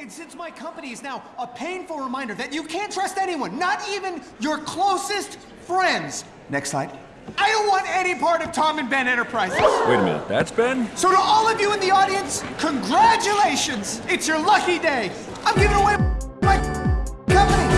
And since my company is now a painful reminder that you can't trust anyone, not even your closest friends. Next slide. I don't want any part of Tom and Ben Enterprises. Wait a minute, that's Ben? So to all of you in the audience, congratulations! It's your lucky day. I'm giving away my company.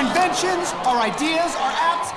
inventions, our ideas, our apps,